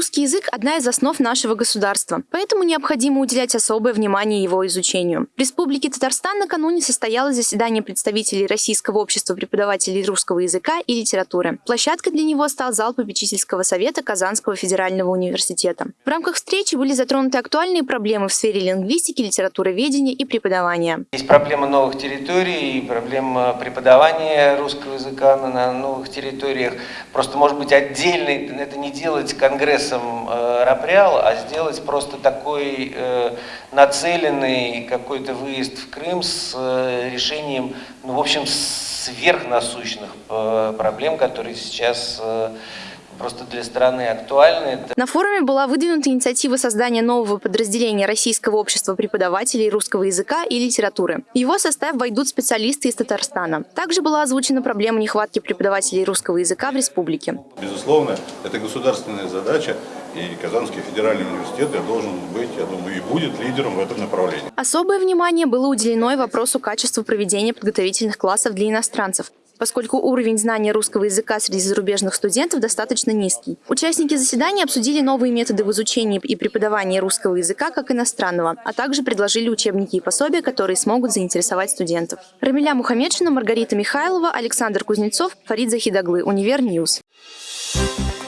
Русский язык – одна из основ нашего государства, поэтому необходимо уделять особое внимание его изучению. В Республике Татарстан накануне состоялось заседание представителей Российского общества преподавателей русского языка и литературы. Площадкой для него стал зал попечительского совета Казанского федерального университета. В рамках встречи были затронуты актуальные проблемы в сфере лингвистики, литературоведения и преподавания. Есть проблема новых территорий, проблема преподавания русского языка на новых территориях. Просто, может быть, отдельно это не делать конгрессом э, а сделать просто такой э, нацеленный какой-то выезд в Крым с э, решением, ну, в общем, сверхнасущных проблем, которые сейчас просто для страны актуальны. На форуме была выдвинута инициатива создания нового подразделения Российского общества преподавателей русского языка и литературы. В его состав войдут специалисты из Татарстана. Также была озвучена проблема нехватки преподавателей русского языка в республике. Безусловно, это государственная задача, и Казанский федеральный университет я должен быть, я думаю, и будет лидером в этом направлении. Особое внимание было уделено и вопросу качества проведения подготовительных классов для иностранцев поскольку уровень знания русского языка среди зарубежных студентов достаточно низкий. Участники заседания обсудили новые методы в изучении и преподавании русского языка как иностранного, а также предложили учебники и пособия, которые смогут заинтересовать студентов. Рамиля Мухаммедшина, Маргарита Михайлова, Александр Кузнецов, Фарид Захидаглы, Univer News. Thank